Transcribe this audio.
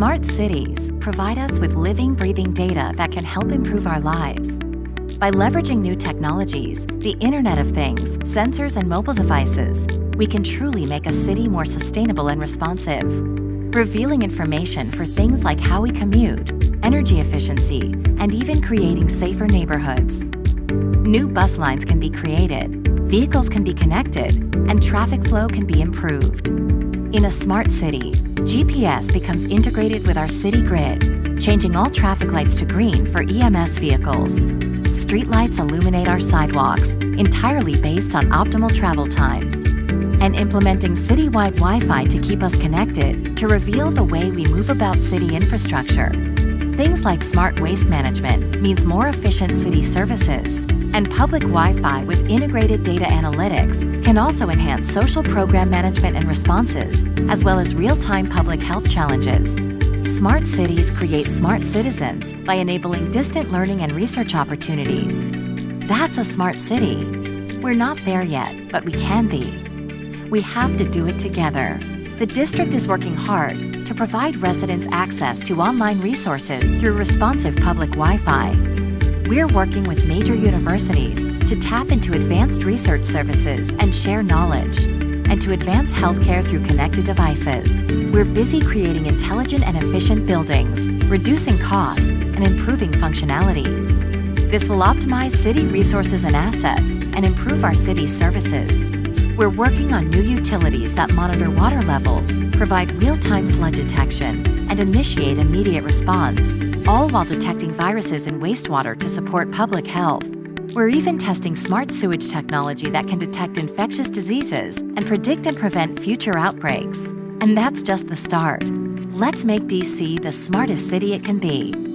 Smart cities provide us with living, breathing data that can help improve our lives. By leveraging new technologies, the Internet of Things, sensors, and mobile devices, we can truly make a city more sustainable and responsive, revealing information for things like how we commute, energy efficiency, and even creating safer neighborhoods. New bus lines can be created, vehicles can be connected, and traffic flow can be improved. In a smart city, GPS becomes integrated with our city grid, changing all traffic lights to green for EMS vehicles. Streetlights illuminate our sidewalks, entirely based on optimal travel times. And implementing citywide Wi-Fi to keep us connected to reveal the way we move about city infrastructure. Things like smart waste management means more efficient city services, and public Wi-Fi with integrated data analytics can also enhance social program management and responses, as well as real-time public health challenges. Smart cities create smart citizens by enabling distant learning and research opportunities. That's a smart city. We're not there yet, but we can be. We have to do it together. The district is working hard to provide residents access to online resources through responsive public Wi-Fi. We're working with major universities to tap into advanced research services and share knowledge, and to advance healthcare through connected devices. We're busy creating intelligent and efficient buildings, reducing cost, and improving functionality. This will optimize city resources and assets and improve our city's services. We're working on new utilities that monitor water levels, provide real-time flood detection, and initiate immediate response, all while detecting viruses in wastewater to support public health. We're even testing smart sewage technology that can detect infectious diseases and predict and prevent future outbreaks. And that's just the start. Let's make DC the smartest city it can be.